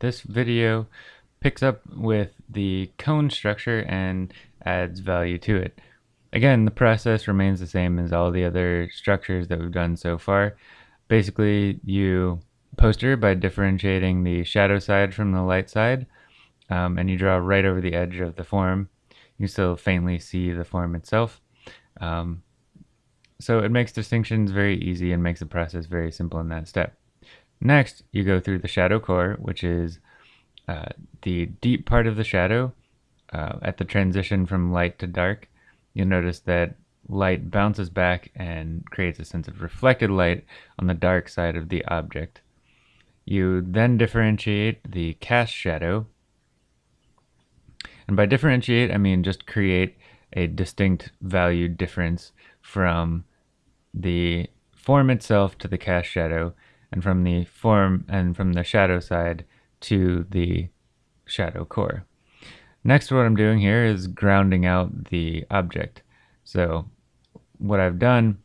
This video picks up with the cone structure and adds value to it. Again, the process remains the same as all the other structures that we've done so far. Basically, you poster by differentiating the shadow side from the light side, um, and you draw right over the edge of the form. You still faintly see the form itself. Um, so it makes distinctions very easy and makes the process very simple in that step. Next, you go through the shadow core, which is uh, the deep part of the shadow uh, at the transition from light to dark. You'll notice that light bounces back and creates a sense of reflected light on the dark side of the object. You then differentiate the cast shadow. And by differentiate, I mean just create a distinct value difference from the form itself to the cast shadow and from the form and from the shadow side to the shadow core. Next, what I'm doing here is grounding out the object. So what I've done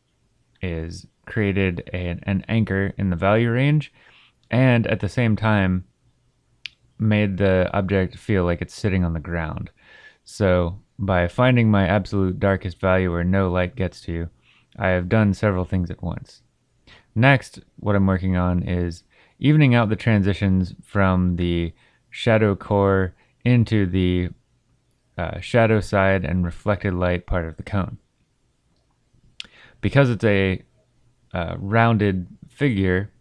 is created an, an anchor in the value range and at the same time made the object feel like it's sitting on the ground. So by finding my absolute darkest value where no light gets to, you, I have done several things at once. Next, what I'm working on is evening out the transitions from the shadow core into the uh, shadow side and reflected light part of the cone. Because it's a uh, rounded figure,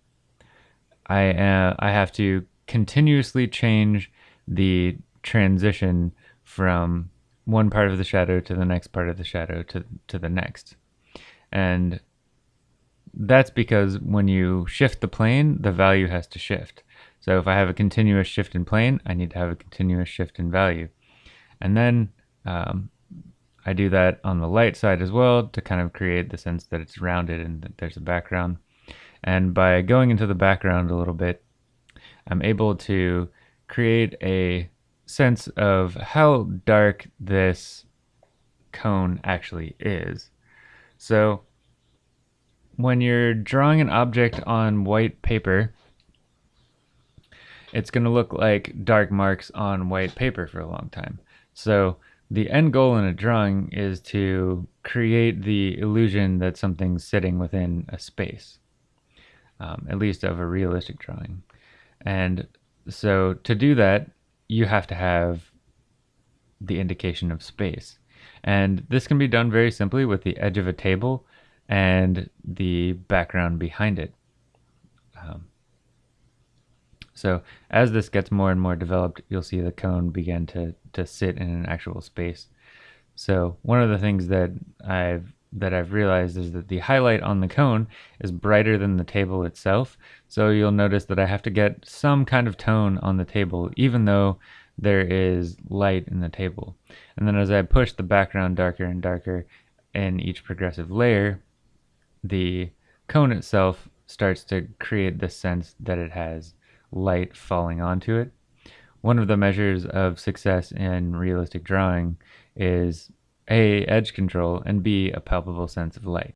I, uh, I have to continuously change the transition from one part of the shadow to the next part of the shadow to, to the next. And that's because when you shift the plane, the value has to shift. So if I have a continuous shift in plane, I need to have a continuous shift in value. And then um, I do that on the light side as well to kind of create the sense that it's rounded and that there's a background. And by going into the background a little bit, I'm able to create a sense of how dark this cone actually is. So when you're drawing an object on white paper, it's going to look like dark marks on white paper for a long time. So the end goal in a drawing is to create the illusion that something's sitting within a space, um, at least of a realistic drawing. And so to do that, you have to have the indication of space. And this can be done very simply with the edge of a table and the background behind it. Um, so as this gets more and more developed, you'll see the cone begin to, to sit in an actual space. So one of the things that I've that I've realized is that the highlight on the cone is brighter than the table itself. So you'll notice that I have to get some kind of tone on the table, even though there is light in the table. And then as I push the background darker and darker in each progressive layer, the cone itself starts to create the sense that it has light falling onto it. One of the measures of success in realistic drawing is A, edge control, and B, a palpable sense of light.